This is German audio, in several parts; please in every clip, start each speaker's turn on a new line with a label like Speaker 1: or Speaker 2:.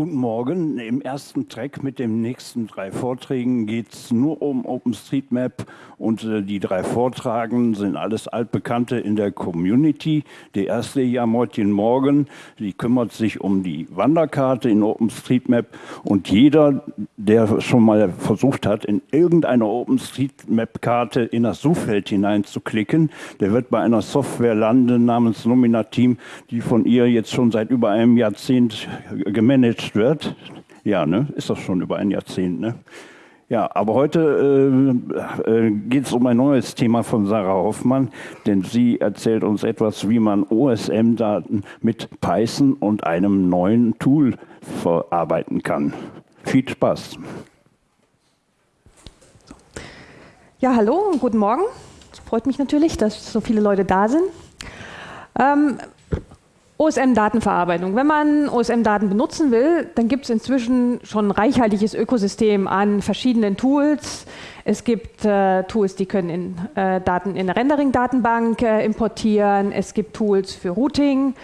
Speaker 1: Guten Morgen. Im ersten Track mit den nächsten drei Vorträgen geht es nur um OpenStreetMap und äh, die drei Vortragen sind alles Altbekannte in der Community. Der erste, ja, Martin Morgan, die kümmert sich um die Wanderkarte in OpenStreetMap und jeder, der schon mal versucht hat, in irgendeine OpenStreetMap-Karte in das Suchfeld hineinzuklicken, der wird bei einer Software landen namens Nominateam, die von ihr jetzt schon seit über einem Jahrzehnt gemanagt gemanagt wird. Ja, ne? ist das schon über ein Jahrzehnt. Ne? Ja, aber heute äh, äh, geht es um ein neues Thema von Sarah Hoffmann, denn sie erzählt uns etwas, wie man OSM-Daten mit Python und einem neuen Tool verarbeiten kann. Viel Spaß.
Speaker 2: Ja, hallo und guten Morgen. Es freut mich natürlich, dass so viele Leute da sind. Ähm, OSM-Datenverarbeitung. Wenn man OSM-Daten benutzen will, dann gibt es inzwischen schon ein reichhaltiges Ökosystem an verschiedenen Tools. Es gibt äh, Tools, die können in, äh, Daten in eine Rendering-Datenbank äh, importieren. Es gibt Tools für Routing,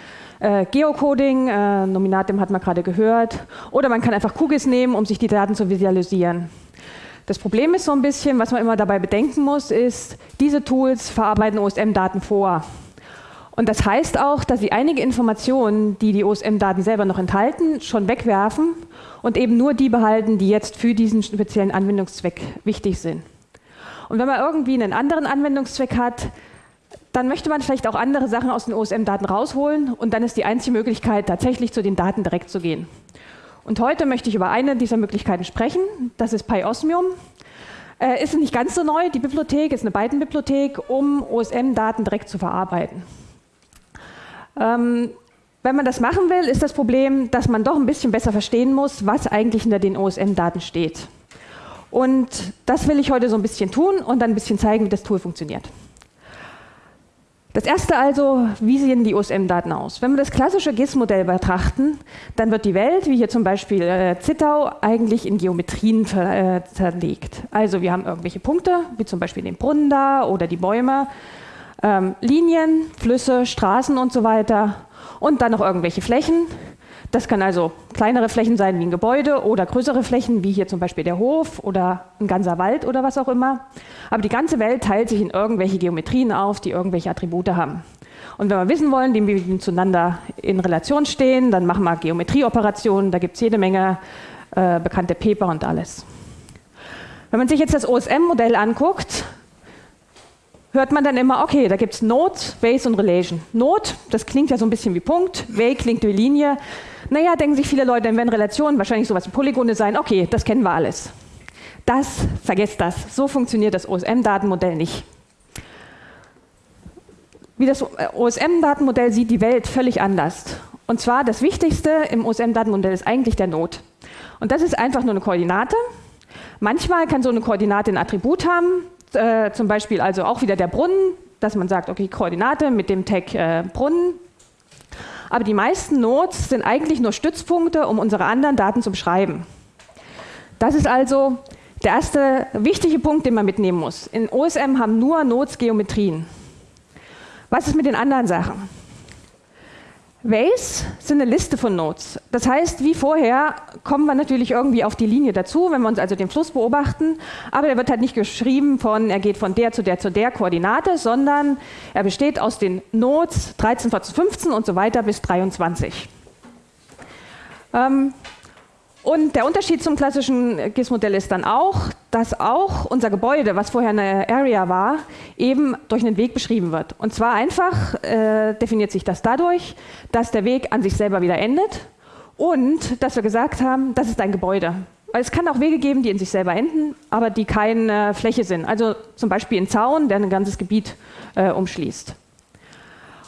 Speaker 2: äh, Geocoding, äh, Nominatim hat man gerade gehört. Oder man kann einfach QGIS nehmen, um sich die Daten zu visualisieren. Das Problem ist so ein bisschen, was man immer dabei bedenken muss, ist, diese Tools verarbeiten OSM-Daten vor. Und das heißt auch, dass sie einige Informationen, die die OSM-Daten selber noch enthalten, schon wegwerfen und eben nur die behalten, die jetzt für diesen speziellen Anwendungszweck wichtig sind. Und wenn man irgendwie einen anderen Anwendungszweck hat, dann möchte man vielleicht auch andere Sachen aus den OSM-Daten rausholen und dann ist die einzige Möglichkeit, tatsächlich zu den Daten direkt zu gehen. Und heute möchte ich über eine dieser Möglichkeiten sprechen, das ist PyOsmium. Äh, ist nicht ganz so neu, die Bibliothek ist eine Byte-Bibliothek, um OSM-Daten direkt zu verarbeiten. Ähm, wenn man das machen will, ist das Problem, dass man doch ein bisschen besser verstehen muss, was eigentlich hinter den OSM-Daten steht. Und das will ich heute so ein bisschen tun und dann ein bisschen zeigen, wie das Tool funktioniert. Das erste also, wie sehen die OSM-Daten aus? Wenn wir das klassische GIS-Modell betrachten, dann wird die Welt, wie hier zum Beispiel äh, Zittau, eigentlich in Geometrien äh, zerlegt. Also wir haben irgendwelche Punkte, wie zum Beispiel den Brunnen da oder die Bäume ähm, Linien, Flüsse, Straßen und so weiter und dann noch irgendwelche Flächen. Das kann also kleinere Flächen sein wie ein Gebäude oder größere Flächen wie hier zum Beispiel der Hof oder ein ganzer Wald oder was auch immer. Aber die ganze Welt teilt sich in irgendwelche Geometrien auf, die irgendwelche Attribute haben. Und wenn wir wissen wollen, wie wir zueinander in Relation stehen, dann machen wir Geometrieoperationen, da gibt es jede Menge äh, bekannte Paper und alles. Wenn man sich jetzt das OSM-Modell anguckt, hört man dann immer, okay, da gibt es Node, Base und Relation. Node, das klingt ja so ein bisschen wie Punkt, Way klingt wie Linie. Naja, denken sich viele Leute, dann werden Relationen wahrscheinlich sowas wie Polygone sein. Okay, das kennen wir alles. Das, vergesst das. So funktioniert das OSM-Datenmodell nicht. Wie das OSM-Datenmodell sieht die Welt völlig anders. Und zwar das Wichtigste im OSM-Datenmodell ist eigentlich der Node. Und das ist einfach nur eine Koordinate. Manchmal kann so eine Koordinate ein Attribut haben, äh, zum Beispiel also auch wieder der Brunnen, dass man sagt, okay, Koordinate mit dem Tag äh, Brunnen. Aber die meisten Nodes sind eigentlich nur Stützpunkte, um unsere anderen Daten zu beschreiben. Das ist also der erste wichtige Punkt, den man mitnehmen muss. In OSM haben nur Nodes Geometrien. Was ist mit den anderen Sachen? Ways sind eine Liste von Nodes. Das heißt, wie vorher kommen wir natürlich irgendwie auf die Linie dazu, wenn wir uns also den Fluss beobachten, aber der wird halt nicht geschrieben von, er geht von der zu der zu der Koordinate, sondern er besteht aus den Nodes 13, 14, 15 und so weiter bis 23. Ähm, und der Unterschied zum klassischen GIS-Modell ist dann auch, dass auch unser Gebäude, was vorher eine Area war, eben durch einen Weg beschrieben wird. Und zwar einfach äh, definiert sich das dadurch, dass der Weg an sich selber wieder endet und dass wir gesagt haben, das ist ein Gebäude. Weil es kann auch Wege geben, die in sich selber enden, aber die keine Fläche sind. Also zum Beispiel ein Zaun, der ein ganzes Gebiet äh, umschließt.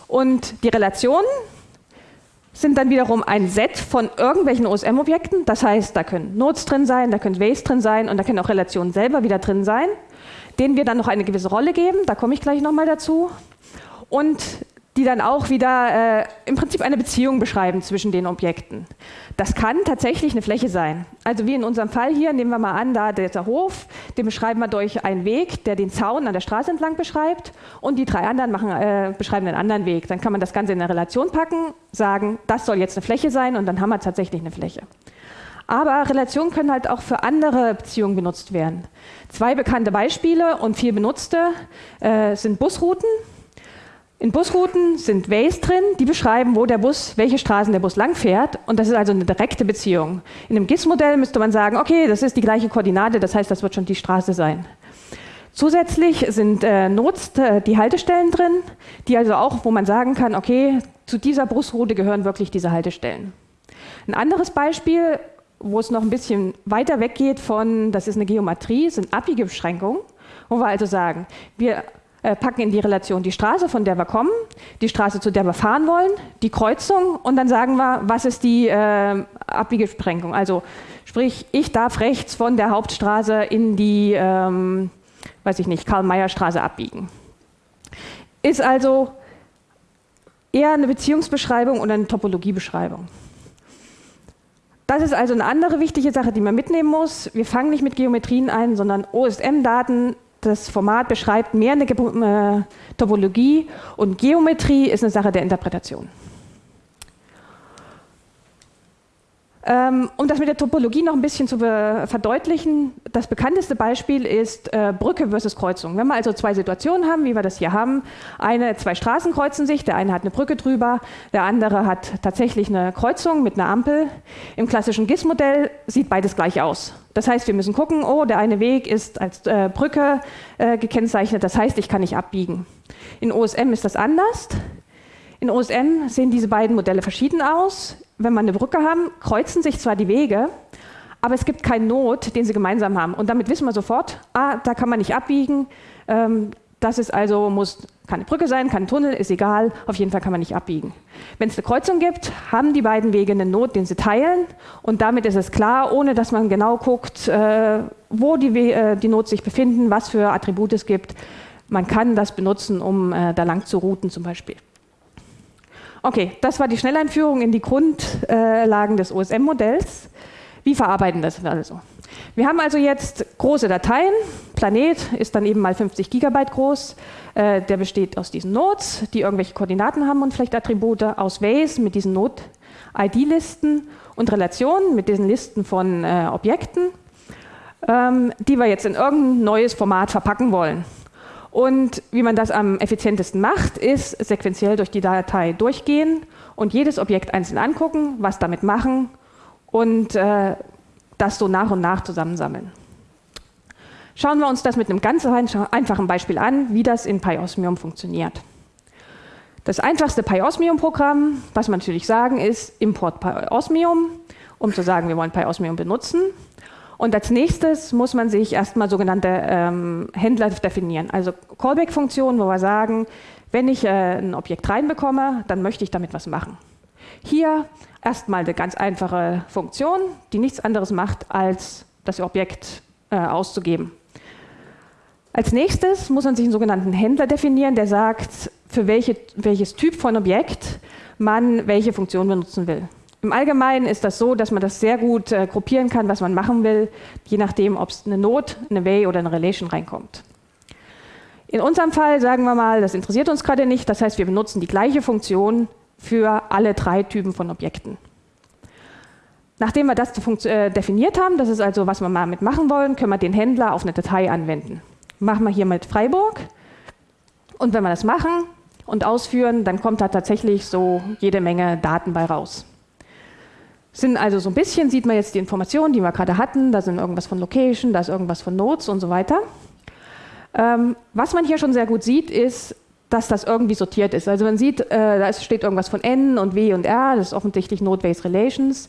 Speaker 2: Und die Relationen sind dann wiederum ein Set von irgendwelchen OSM-Objekten. Das heißt, da können Nodes drin sein, da können Ways drin sein und da können auch Relationen selber wieder drin sein, denen wir dann noch eine gewisse Rolle geben. Da komme ich gleich nochmal dazu. Und die dann auch wieder äh, im Prinzip eine Beziehung beschreiben zwischen den Objekten. Das kann tatsächlich eine Fläche sein. Also wie in unserem Fall hier, nehmen wir mal an, da der Hof, den beschreiben wir durch einen Weg, der den Zaun an der Straße entlang beschreibt und die drei anderen machen, äh, beschreiben einen anderen Weg. Dann kann man das Ganze in eine Relation packen, sagen, das soll jetzt eine Fläche sein und dann haben wir tatsächlich eine Fläche. Aber Relationen können halt auch für andere Beziehungen benutzt werden. Zwei bekannte Beispiele und viel benutzte äh, sind Busrouten. In Busrouten sind Ways drin, die beschreiben, wo der Bus, welche Straßen der Bus langfährt. Und das ist also eine direkte Beziehung. In einem GIS-Modell müsste man sagen, okay, das ist die gleiche Koordinate, das heißt, das wird schon die Straße sein. Zusätzlich sind äh, Notes, äh, die Haltestellen drin, die also auch, wo man sagen kann, okay, zu dieser Busroute gehören wirklich diese Haltestellen. Ein anderes Beispiel, wo es noch ein bisschen weiter weggeht von, das ist eine Geometrie, sind abbiege Beschränkungen, wo wir also sagen, wir äh, packen in die Relation die Straße, von der wir kommen, die Straße, zu der wir fahren wollen, die Kreuzung und dann sagen wir, was ist die äh, Abbiegebeschränkung. Also sprich, ich darf rechts von der Hauptstraße in die, ähm, weiß ich nicht, Karl-Meyer-Straße abbiegen. Ist also eher eine Beziehungsbeschreibung und eine Topologiebeschreibung. Das ist also eine andere wichtige Sache, die man mitnehmen muss. Wir fangen nicht mit Geometrien ein, sondern OSM-Daten das Format beschreibt mehr eine Topologie und Geometrie ist eine Sache der Interpretation. Ähm, um das mit der Topologie noch ein bisschen zu verdeutlichen, das bekannteste Beispiel ist äh, Brücke versus Kreuzung. Wenn wir also zwei Situationen haben, wie wir das hier haben, eine, zwei Straßen kreuzen sich, der eine hat eine Brücke drüber, der andere hat tatsächlich eine Kreuzung mit einer Ampel. Im klassischen GIS-Modell sieht beides gleich aus. Das heißt, wir müssen gucken, oh, der eine Weg ist als äh, Brücke äh, gekennzeichnet, das heißt, ich kann nicht abbiegen. In OSM ist das anders. In OSM sehen diese beiden Modelle verschieden aus wenn wir eine Brücke haben, kreuzen sich zwar die Wege, aber es gibt keinen Not, den sie gemeinsam haben. Und damit wissen wir sofort, ah, da kann man nicht abbiegen. Ähm, das ist also, muss keine Brücke sein, kein Tunnel, ist egal, auf jeden Fall kann man nicht abbiegen. Wenn es eine Kreuzung gibt, haben die beiden Wege eine Not, den sie teilen und damit ist es klar, ohne dass man genau guckt, äh, wo die, äh, die Not sich befinden, was für Attribute es gibt. Man kann das benutzen, um äh, da lang zu routen zum Beispiel. Okay, das war die Schnelleinführung in die Grundlagen des OSM-Modells. Wie verarbeiten das also? Wir haben also jetzt große Dateien. Planet ist dann eben mal 50 Gigabyte groß. Äh, der besteht aus diesen Nodes, die irgendwelche Koordinaten haben und vielleicht Attribute, aus Ways mit diesen Node-ID-Listen und Relationen mit diesen Listen von äh, Objekten, ähm, die wir jetzt in irgendein neues Format verpacken wollen. Und wie man das am effizientesten macht, ist sequenziell durch die Datei durchgehen und jedes Objekt einzeln angucken, was damit machen und äh, das so nach und nach zusammensammeln. Schauen wir uns das mit einem ganz einfachen Beispiel an, wie das in PyOsmium funktioniert. Das einfachste PyOsmium-Programm, was man natürlich sagen, ist Import PyOsmium, um zu sagen, wir wollen PyOsmium benutzen. Und als nächstes muss man sich erstmal sogenannte ähm, Händler definieren, also Callback-Funktionen, wo wir sagen, wenn ich äh, ein Objekt reinbekomme, dann möchte ich damit was machen. Hier erstmal eine ganz einfache Funktion, die nichts anderes macht, als das Objekt äh, auszugeben. Als nächstes muss man sich einen sogenannten Händler definieren, der sagt, für welche, welches Typ von Objekt man welche Funktion benutzen will. Im Allgemeinen ist das so, dass man das sehr gut äh, gruppieren kann, was man machen will, je nachdem, ob es eine Not, eine Way oder eine Relation reinkommt. In unserem Fall sagen wir mal, das interessiert uns gerade nicht, das heißt, wir benutzen die gleiche Funktion für alle drei Typen von Objekten. Nachdem wir das äh, definiert haben, das ist also, was wir mal mit machen wollen, können wir den Händler auf eine Datei anwenden. Machen wir hier mit Freiburg und wenn wir das machen und ausführen, dann kommt da tatsächlich so jede Menge Daten bei raus. Sind also so ein bisschen, sieht man jetzt die Informationen, die wir gerade hatten, da sind irgendwas von Location, da ist irgendwas von Notes und so weiter. Ähm, was man hier schon sehr gut sieht, ist, dass das irgendwie sortiert ist. Also man sieht, äh, da steht irgendwas von N und W und R, das ist offensichtlich Node-Based Relations,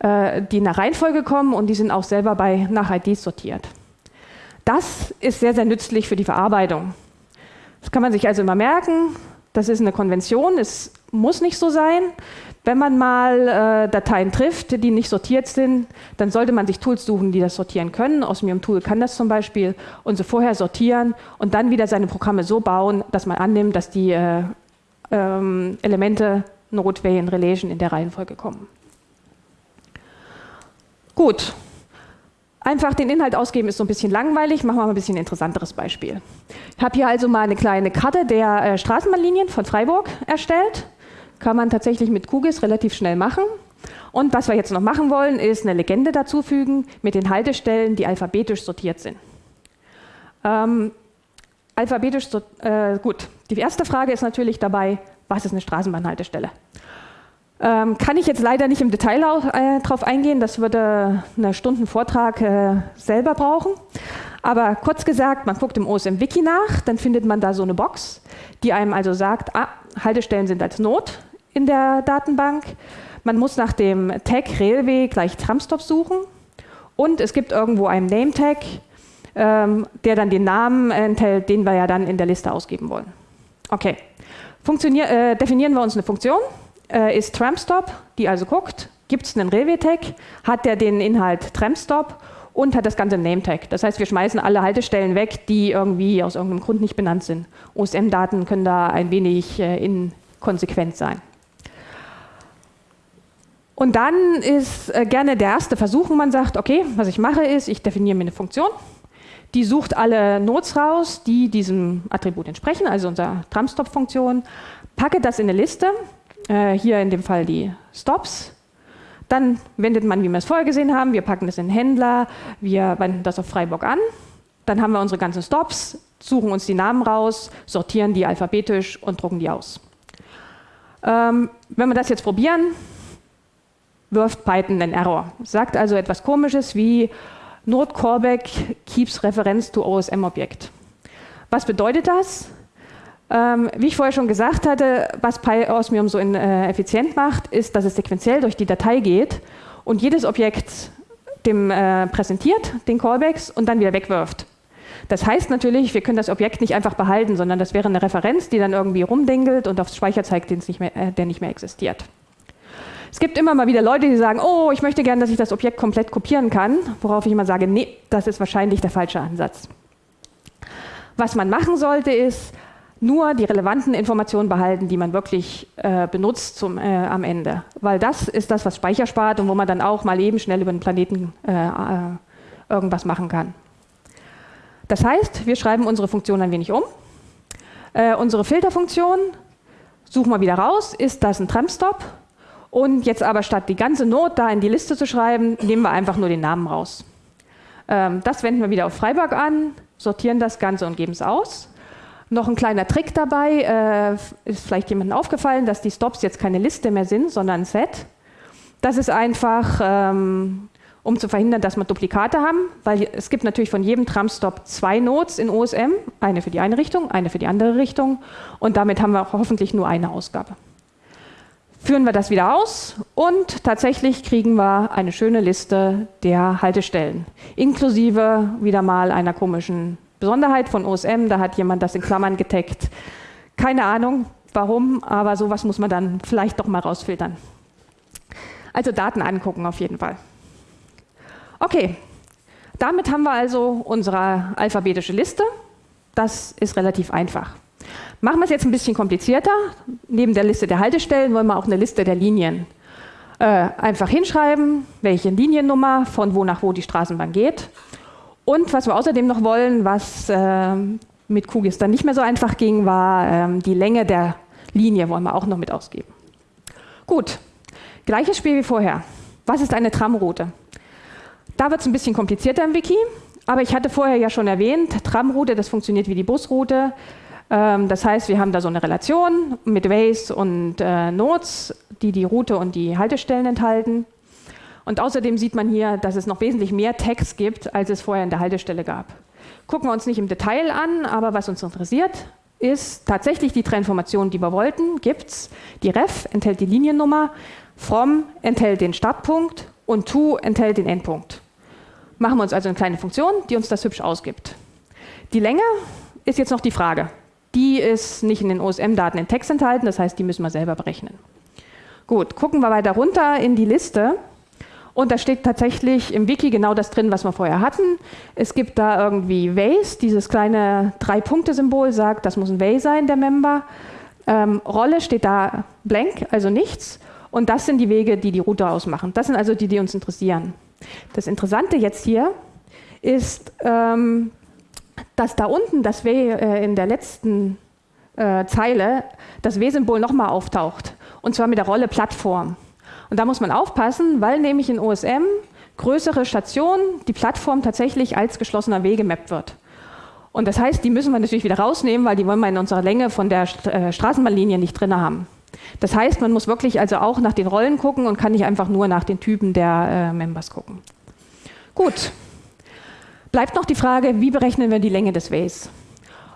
Speaker 2: äh, die nach Reihenfolge kommen und die sind auch selber bei, nach IDs sortiert. Das ist sehr, sehr nützlich für die Verarbeitung. Das kann man sich also immer merken. Das ist eine Konvention, es muss nicht so sein. Wenn man mal äh, Dateien trifft, die nicht sortiert sind, dann sollte man sich Tools suchen, die das sortieren können. Osmium Tool kann das zum Beispiel und so vorher sortieren und dann wieder seine Programme so bauen, dass man annimmt, dass die äh, ähm, Elemente Node, Way in Relation in der Reihenfolge kommen. Gut, Einfach den Inhalt ausgeben ist so ein bisschen langweilig. Machen wir mal ein bisschen interessanteres Beispiel. Ich habe hier also mal eine kleine Karte der äh, Straßenbahnlinien von Freiburg erstellt. Kann man tatsächlich mit QGIS relativ schnell machen. Und was wir jetzt noch machen wollen, ist eine Legende dazufügen mit den Haltestellen, die alphabetisch sortiert sind. Ähm, alphabetisch, äh, gut. Die erste Frage ist natürlich dabei, was ist eine Straßenbahnhaltestelle? Ähm, kann ich jetzt leider nicht im Detail auch, äh, drauf eingehen, das würde eine Stunden Vortrag äh, selber brauchen. Aber kurz gesagt, man guckt im OSM-Wiki nach, dann findet man da so eine Box, die einem also sagt, ah, Haltestellen sind als Not in der Datenbank. Man muss nach dem Tag Railway gleich Tramstop suchen und es gibt irgendwo einen Name-Tag, ähm, der dann den Namen enthält, den wir ja dann in der Liste ausgeben wollen. Okay, Funktionier äh, definieren wir uns eine Funktion äh, ist Tramstop, die also guckt, gibt es einen Rewe-Tag, hat der den Inhalt Tramstop und hat das ganze Name-Tag. Das heißt, wir schmeißen alle Haltestellen weg, die irgendwie aus irgendeinem Grund nicht benannt sind. OSM-Daten können da ein wenig äh, inkonsequent sein. Und dann ist äh, gerne der erste Versuch, man sagt, okay, was ich mache ist, ich definiere mir eine Funktion, die sucht alle Nodes raus, die diesem Attribut entsprechen, also unserer Tramstop-Funktion, packe das in eine Liste äh, hier in dem Fall die Stops. Dann wendet man, wie wir es vorher gesehen haben, wir packen das in den Händler, wir wenden das auf Freiburg an. Dann haben wir unsere ganzen Stops, suchen uns die Namen raus, sortieren die alphabetisch und drucken die aus. Ähm, wenn wir das jetzt probieren, wirft Python einen Error. Sagt also etwas komisches wie Node Callback keeps Reference to OSM-Objekt. Was bedeutet das? Ähm, wie ich vorher schon gesagt hatte, was PyOsmium so in, äh, effizient macht, ist, dass es sequenziell durch die Datei geht und jedes Objekt dem äh, präsentiert, den Callbacks, und dann wieder wegwirft. Das heißt natürlich, wir können das Objekt nicht einfach behalten, sondern das wäre eine Referenz, die dann irgendwie rumdingelt und aufs Speicher zeigt, nicht mehr, äh, der nicht mehr existiert. Es gibt immer mal wieder Leute, die sagen, oh, ich möchte gerne, dass ich das Objekt komplett kopieren kann, worauf ich immer sage, nee, das ist wahrscheinlich der falsche Ansatz. Was man machen sollte, ist, nur die relevanten Informationen behalten, die man wirklich äh, benutzt zum, äh, am Ende. Weil das ist das, was Speicher spart und wo man dann auch mal eben schnell über den Planeten äh, äh, irgendwas machen kann. Das heißt, wir schreiben unsere Funktion ein wenig um. Äh, unsere Filterfunktion suchen wir wieder raus, ist das ein Tramstop? Und jetzt aber statt die ganze Not da in die Liste zu schreiben, nehmen wir einfach nur den Namen raus. Ähm, das wenden wir wieder auf Freiburg an, sortieren das Ganze und geben es aus. Noch ein kleiner Trick dabei, äh, ist vielleicht jemandem aufgefallen, dass die Stops jetzt keine Liste mehr sind, sondern ein Set. Das ist einfach, ähm, um zu verhindern, dass wir Duplikate haben, weil es gibt natürlich von jedem Tramstop zwei Nodes in OSM, eine für die eine Richtung, eine für die andere Richtung und damit haben wir auch hoffentlich nur eine Ausgabe. Führen wir das wieder aus und tatsächlich kriegen wir eine schöne Liste der Haltestellen, inklusive wieder mal einer komischen Besonderheit von OSM, da hat jemand das in Klammern getaggt. Keine Ahnung, warum, aber sowas muss man dann vielleicht doch mal rausfiltern. Also Daten angucken auf jeden Fall. Okay, damit haben wir also unsere alphabetische Liste. Das ist relativ einfach. Machen wir es jetzt ein bisschen komplizierter. Neben der Liste der Haltestellen wollen wir auch eine Liste der Linien. Äh, einfach hinschreiben, welche Liniennummer, von wo nach wo die Straßenbahn geht und was wir außerdem noch wollen, was äh, mit QGIS dann nicht mehr so einfach ging, war äh, die Länge der Linie, wollen wir auch noch mit ausgeben. Gut, gleiches Spiel wie vorher. Was ist eine Tramroute? Da wird es ein bisschen komplizierter im Wiki, aber ich hatte vorher ja schon erwähnt, Tramroute, das funktioniert wie die Busroute. Ähm, das heißt, wir haben da so eine Relation mit Ways und äh, Nodes, die die Route und die Haltestellen enthalten. Und außerdem sieht man hier, dass es noch wesentlich mehr Text gibt, als es vorher in der Haltestelle gab. Gucken wir uns nicht im Detail an, aber was uns interessiert, ist tatsächlich die Transformation, die wir wollten, gibt es. Die ref enthält die Liniennummer, from enthält den Startpunkt und to enthält den Endpunkt. Machen wir uns also eine kleine Funktion, die uns das hübsch ausgibt. Die Länge ist jetzt noch die Frage. Die ist nicht in den OSM-Daten in Text enthalten, das heißt, die müssen wir selber berechnen. Gut, gucken wir weiter runter in die Liste. Und da steht tatsächlich im Wiki genau das drin, was wir vorher hatten. Es gibt da irgendwie Ways, dieses kleine Drei-Punkte-Symbol sagt, das muss ein Way sein, der Member. Ähm, Rolle steht da blank, also nichts. Und das sind die Wege, die die Route ausmachen. Das sind also die, die uns interessieren. Das Interessante jetzt hier ist, ähm, dass da unten das W äh, in der letzten äh, Zeile das W-Symbol nochmal auftaucht. Und zwar mit der Rolle Plattform. Und da muss man aufpassen, weil nämlich in OSM größere Stationen die Plattform tatsächlich als geschlossener Weg gemappt wird. Und das heißt, die müssen wir natürlich wieder rausnehmen, weil die wollen wir in unserer Länge von der äh, Straßenbahnlinie nicht drin haben. Das heißt, man muss wirklich also auch nach den Rollen gucken und kann nicht einfach nur nach den Typen der äh, Members gucken. Gut. Bleibt noch die Frage, wie berechnen wir die Länge des Ways?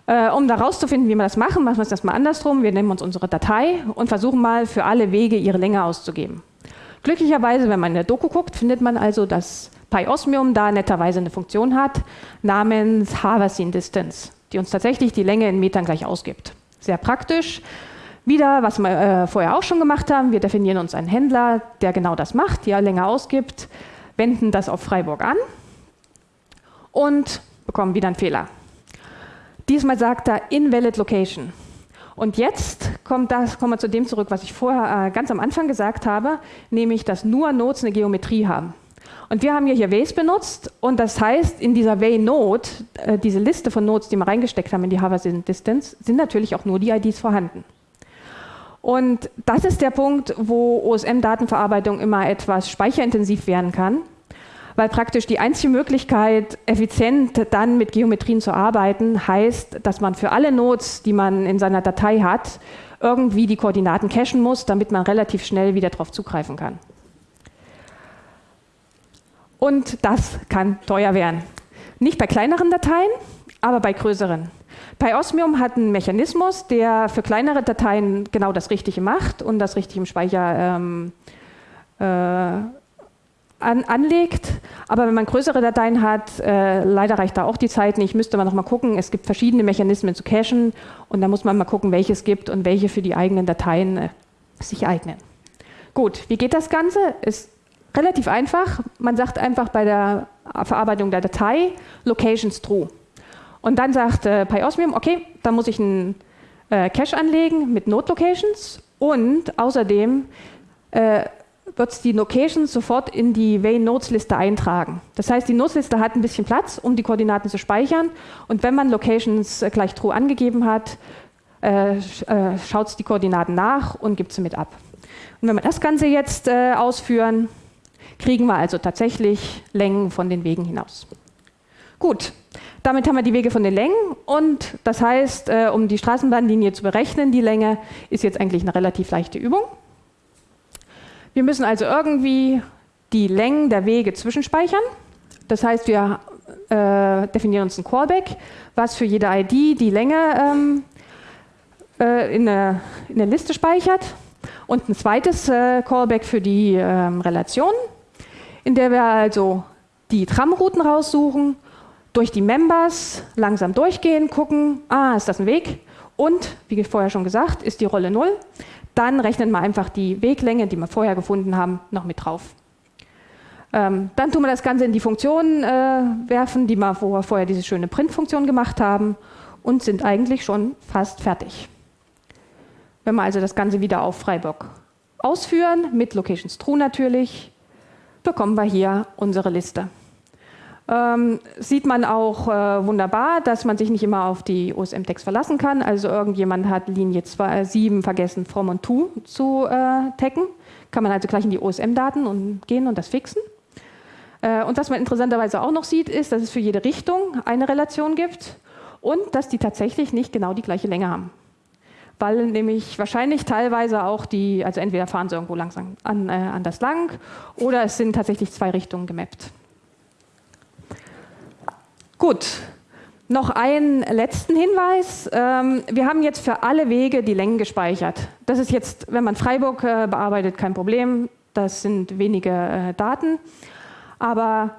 Speaker 2: Äh, um da rauszufinden, wie wir das machen, machen wir es erstmal andersrum. Wir nehmen uns unsere Datei und versuchen mal für alle Wege ihre Länge auszugeben. Glücklicherweise, wenn man in der Doku guckt, findet man also, dass PyOsmium da netterweise eine Funktion hat namens Haversine Distance, die uns tatsächlich die Länge in Metern gleich ausgibt. Sehr praktisch. Wieder, was wir äh, vorher auch schon gemacht haben, wir definieren uns einen Händler, der genau das macht, die Länge ausgibt, wenden das auf Freiburg an und bekommen wieder einen Fehler. Diesmal sagt er Invalid Location. Und jetzt kommt das, kommen wir zu dem zurück, was ich vorher äh, ganz am Anfang gesagt habe, nämlich, dass nur Nodes eine Geometrie haben. Und wir haben hier Ways benutzt und das heißt, in dieser Way-Node, äh, diese Liste von Nodes, die wir reingesteckt haben in die Hover Distance, sind natürlich auch nur die IDs vorhanden. Und das ist der Punkt, wo OSM-Datenverarbeitung immer etwas speicherintensiv werden kann, weil praktisch die einzige Möglichkeit, effizient dann mit Geometrien zu arbeiten, heißt, dass man für alle Nodes, die man in seiner Datei hat, irgendwie die Koordinaten cachen muss, damit man relativ schnell wieder darauf zugreifen kann. Und das kann teuer werden. Nicht bei kleineren Dateien, aber bei größeren. PyOsmium hat einen Mechanismus, der für kleinere Dateien genau das Richtige macht und das richtig im Speicher ähm, äh, an, anlegt. Aber wenn man größere Dateien hat, äh, leider reicht da auch die Zeit nicht, müsste man noch mal gucken. Es gibt verschiedene Mechanismen zu cachen und da muss man mal gucken, welche es gibt und welche für die eigenen Dateien äh, sich eignen. Gut, wie geht das Ganze? Ist relativ einfach. Man sagt einfach bei der Verarbeitung der Datei Locations true. Und dann sagt äh, PyOsmium, okay, da muss ich einen äh, Cache anlegen mit Node Locations und außerdem äh, wird es die Locations sofort in die Way Nodes Liste eintragen. Das heißt, die Nodes Liste hat ein bisschen Platz, um die Koordinaten zu speichern und wenn man Locations äh, gleich true angegeben hat, äh, äh, schaut es die Koordinaten nach und gibt sie mit ab. Und wenn wir das Ganze jetzt ausführen, kriegen wir also tatsächlich Längen von den Wegen hinaus. Gut, damit haben wir die Wege von den Längen und das heißt, äh, um die Straßenbahnlinie zu berechnen, die Länge ist jetzt eigentlich eine relativ leichte Übung. Wir müssen also irgendwie die Längen der Wege zwischenspeichern. Das heißt, wir äh, definieren uns ein Callback, was für jede ID die Länge ähm, äh, in, eine, in, eine, Liste speichert und ein zweites äh, Callback für die ähm, Relation, in der wir also die Tramrouten raussuchen durch die Members langsam durchgehen, gucken, ah, ist das ein Weg? Und, wie vorher schon gesagt, ist die Rolle 0. Dann rechnen wir einfach die Weglänge, die wir vorher gefunden haben, noch mit drauf. Ähm, dann tun wir das Ganze in die Funktion äh, werfen, die wir vorher diese schöne Print-Funktion gemacht haben und sind eigentlich schon fast fertig. Wenn wir also das Ganze wieder auf Freiburg ausführen, mit Locations True natürlich, bekommen wir hier unsere Liste. Ähm, sieht man auch äh, wunderbar, dass man sich nicht immer auf die OSM-Text verlassen kann. Also irgendjemand hat Linie 2, 7 äh, vergessen, from und to zu äh, taggen. Kann man also gleich in die OSM-Daten gehen und das fixen. Äh, und was man interessanterweise auch noch sieht, ist, dass es für jede Richtung eine Relation gibt und dass die tatsächlich nicht genau die gleiche Länge haben. Weil nämlich wahrscheinlich teilweise auch die, also entweder fahren sie irgendwo langsam an, äh, anders lang oder es sind tatsächlich zwei Richtungen gemappt. Gut, noch einen letzten Hinweis. Ähm, wir haben jetzt für alle Wege die Längen gespeichert. Das ist jetzt, wenn man Freiburg äh, bearbeitet, kein Problem. Das sind wenige äh, Daten. Aber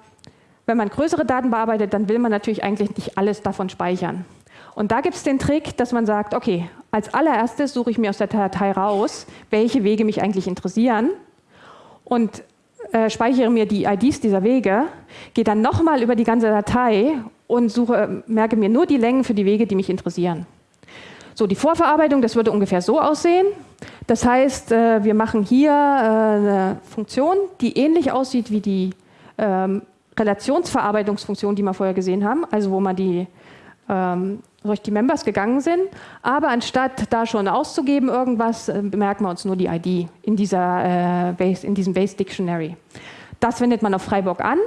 Speaker 2: wenn man größere Daten bearbeitet, dann will man natürlich eigentlich nicht alles davon speichern. Und da gibt es den Trick, dass man sagt, okay, als allererstes suche ich mir aus der Datei raus, welche Wege mich eigentlich interessieren. Und äh, speichere mir die IDs dieser Wege, gehe dann nochmal über die ganze Datei und suche, merke mir nur die Längen für die Wege, die mich interessieren. So, die Vorverarbeitung, das würde ungefähr so aussehen. Das heißt, äh, wir machen hier äh, eine Funktion, die ähnlich aussieht wie die ähm, Relationsverarbeitungsfunktion, die wir vorher gesehen haben, also wo man die ähm, durch die Members gegangen sind. Aber anstatt da schon auszugeben irgendwas, äh, bemerken wir uns nur die ID in, dieser, äh, Base, in diesem Base Dictionary. Das wendet man auf Freiburg an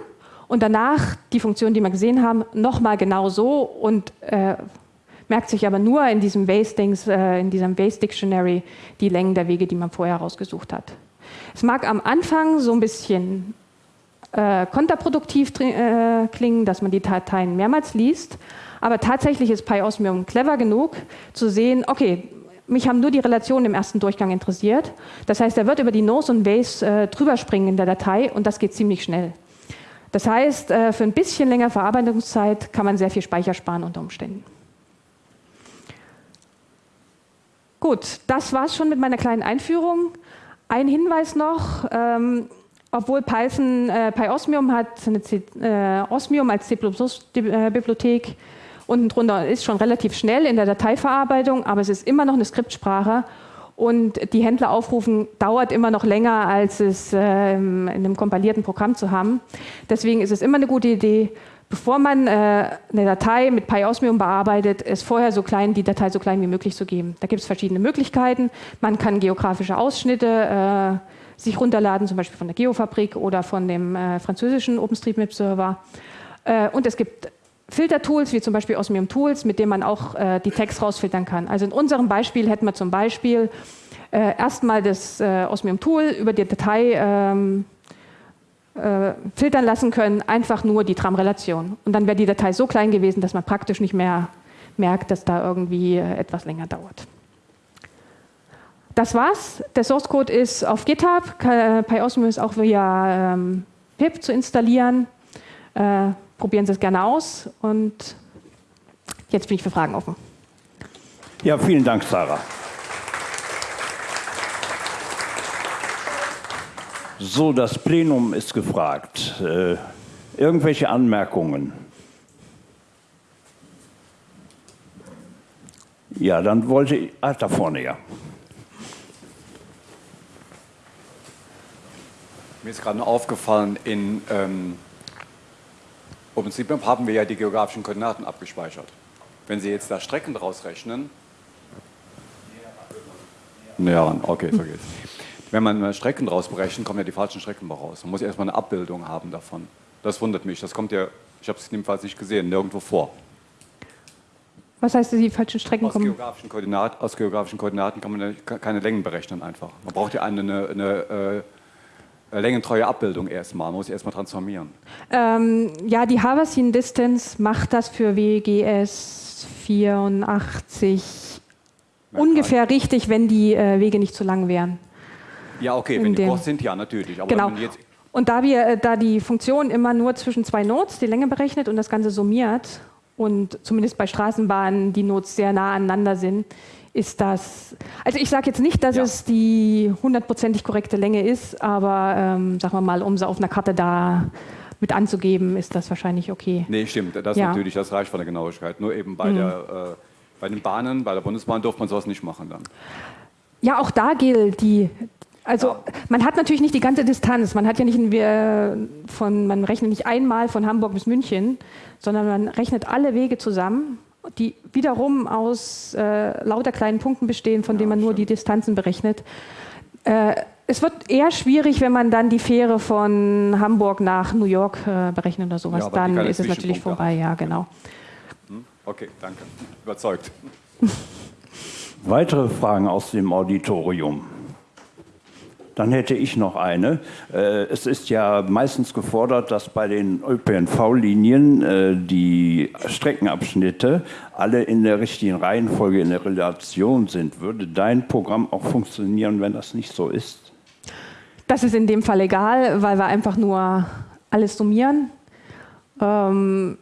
Speaker 2: und danach die Funktion, die wir gesehen haben, nochmal genau so und äh, merkt sich aber nur in diesem Base-Dings, äh, in diesem Base-Dictionary die Längen der Wege, die man vorher rausgesucht hat. Es mag am Anfang so ein bisschen äh, kontraproduktiv äh, klingen, dass man die Dateien mehrmals liest, aber tatsächlich ist PyOsmium clever genug zu sehen, okay, mich haben nur die Relationen im ersten Durchgang interessiert. Das heißt, er wird über die Nose und Base äh, drüber springen in der Datei und das geht ziemlich schnell. Das heißt, äh, für ein bisschen länger Verarbeitungszeit kann man sehr viel Speicher sparen unter Umständen. Gut, das war es schon mit meiner kleinen Einführung. Ein Hinweis noch, ähm, obwohl Python, äh, PyOsmium hat eine C, äh, Osmium als C++-Bibliothek, unten drunter ist schon relativ schnell in der Dateiverarbeitung, aber es ist immer noch eine Skriptsprache und die Händler aufrufen dauert immer noch länger, als es äh, in einem kompilierten Programm zu haben. Deswegen ist es immer eine gute Idee, bevor man äh, eine Datei mit PyOsmium bearbeitet, es vorher so klein, die Datei so klein wie möglich zu geben. Da gibt es verschiedene Möglichkeiten. Man kann geografische Ausschnitte äh, sich runterladen, zum Beispiel von der Geofabrik oder von dem äh, französischen OpenStreetMap-Server. Äh, und es gibt Filtertools, wie zum Beispiel Osmium Tools, mit denen man auch äh, die Tags rausfiltern kann. Also in unserem Beispiel hätten wir zum Beispiel äh, erstmal das Osmium Tool über die Datei ähm, äh, filtern lassen können, einfach nur die Tram-Relation. Und dann wäre die Datei so klein gewesen, dass man praktisch nicht mehr merkt, dass da irgendwie äh, etwas länger dauert. Das war's. Der Source Code ist auf GitHub. PyOsmo ist auch via ähm, pip zu installieren. Probieren Sie es gerne aus. Und jetzt bin ich für Fragen offen.
Speaker 1: Ja, vielen Dank, Sarah. So, das Plenum ist gefragt. Äh, irgendwelche Anmerkungen? Ja, dann wollte ich. Ah, da vorne, ja.
Speaker 3: Mir ist gerade aufgefallen, in ähm, OpenStreetMap haben wir ja die geografischen Koordinaten abgespeichert. Wenn Sie jetzt da Strecken draus rechnen. Näher okay, vergiss. Wenn man Strecken draus berechnet, kommen ja die falschen Strecken raus. Man muss erstmal eine Abbildung haben davon. Das wundert mich. Das kommt ja, ich habe es jedenfalls nicht gesehen, nirgendwo vor.
Speaker 2: Was heißt, die falschen Strecken
Speaker 3: aus
Speaker 2: kommen?
Speaker 3: Geografischen aus geografischen Koordinaten kann man keine Längen berechnen einfach. Man braucht ja eine, eine, eine längentreue Abbildung erstmal. Man muss sie erstmal transformieren.
Speaker 2: Ähm, ja, die Havasin Distance macht das für WGS 84 ja, ungefähr richtig, wenn die äh, Wege nicht zu lang wären.
Speaker 3: Ja, okay, wenn die kurz sind, ja, natürlich.
Speaker 2: Aber genau. und da, wir, äh, da die Funktion immer nur zwischen zwei Nodes die Länge berechnet und das Ganze summiert und zumindest bei Straßenbahnen die Nodes sehr nah aneinander sind, ist das, also ich sage jetzt nicht, dass ja. es die hundertprozentig korrekte Länge ist, aber ähm, sagen wir mal, um sie auf einer Karte da mit anzugeben, ist das wahrscheinlich okay.
Speaker 3: Nee, stimmt, das ja. natürlich, das reicht von der Genauigkeit. Nur eben bei, mhm. der, äh, bei den Bahnen, bei der Bundesbahn durfte man sowas nicht machen dann.
Speaker 2: Ja, auch da gilt die, also man hat natürlich nicht die ganze Distanz. Man hat ja nicht von, man rechnet nicht einmal von Hamburg bis München, sondern man rechnet alle Wege zusammen, die wiederum aus äh, lauter kleinen Punkten bestehen, von ja, denen man nur die Distanzen berechnet. Äh, es wird eher schwierig, wenn man dann die Fähre von Hamburg nach New York äh, berechnet oder sowas. Ja, dann ist es natürlich vorbei, ja, genau.
Speaker 3: Hm? Okay, danke. Überzeugt.
Speaker 1: Weitere Fragen aus dem Auditorium? Dann hätte ich noch eine. Äh, es ist ja meistens gefordert, dass bei den ÖPNV-Linien äh, die Streckenabschnitte alle in der richtigen Reihenfolge in der Relation sind. Würde dein Programm auch funktionieren, wenn das nicht so ist?
Speaker 2: Das ist in dem Fall egal, weil wir einfach nur alles summieren. Ähm,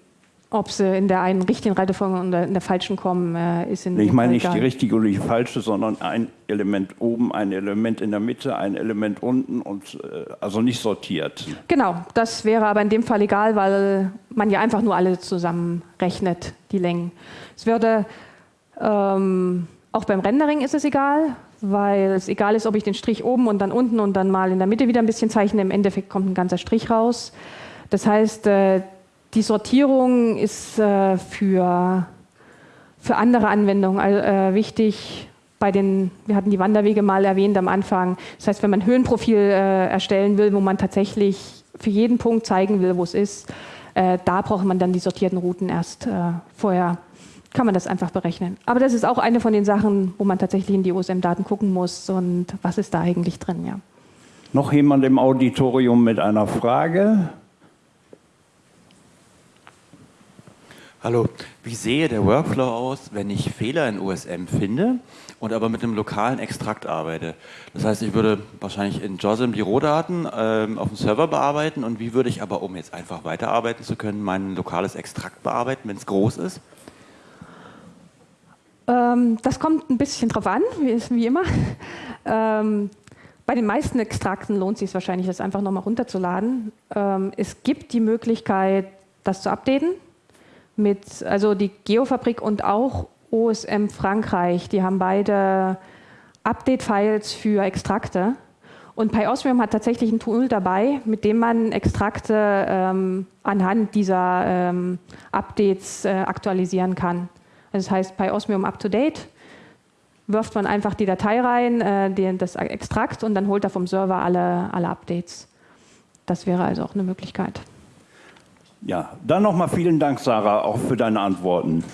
Speaker 2: ob sie in der einen richtigen Reihenfolge oder in der falschen kommen, äh, ist in
Speaker 1: Ich meine nicht die richtige oder die falsche, sondern ein Element oben, ein Element in der Mitte, ein Element unten und äh, also nicht sortiert.
Speaker 2: Genau, das wäre aber in dem Fall egal, weil man ja einfach nur alle zusammenrechnet, die Längen. Es würde ähm, Auch beim Rendering ist es egal, weil es egal ist, ob ich den Strich oben und dann unten und dann mal in der Mitte wieder ein bisschen zeichne. Im Endeffekt kommt ein ganzer Strich raus. Das heißt, äh, die Sortierung ist äh, für, für andere Anwendungen äh, wichtig. Bei den, wir hatten die Wanderwege mal erwähnt am Anfang. Das heißt, wenn man ein Höhenprofil erstellen will, wo man tatsächlich für jeden Punkt zeigen will, wo es ist, da braucht man dann die sortierten Routen erst vorher kann man das einfach berechnen. Aber das ist auch eine von den Sachen, wo man tatsächlich in die OSM-Daten gucken muss und was ist da eigentlich drin, ja.
Speaker 1: Noch jemand im Auditorium mit einer Frage?
Speaker 4: Hallo, wie sehe der Workflow aus, wenn ich Fehler in OSM finde und aber mit einem lokalen Extrakt arbeite? Das heißt, ich würde wahrscheinlich in JOSM die Rohdaten ähm, auf dem Server bearbeiten und wie würde ich aber, um jetzt einfach weiterarbeiten zu können, mein lokales Extrakt bearbeiten, wenn es groß ist?
Speaker 2: Ähm, das kommt ein bisschen drauf an, wie, wie immer. Ähm, bei den meisten Extrakten lohnt es sich wahrscheinlich, das einfach nochmal runterzuladen. Ähm, es gibt die Möglichkeit, das zu updaten. Mit, also die Geofabrik und auch OSM Frankreich, die haben beide Update-Files für Extrakte. Und PyOsmium hat tatsächlich ein Tool dabei, mit dem man Extrakte ähm, anhand dieser ähm, Updates äh, aktualisieren kann. Das heißt, bei Osmium Up to Date wirft man einfach die Datei rein, äh, den, das Extrakt und dann holt er vom Server alle, alle Updates. Das wäre also auch eine Möglichkeit.
Speaker 1: Ja, dann nochmal vielen Dank, Sarah, auch für deine Antworten.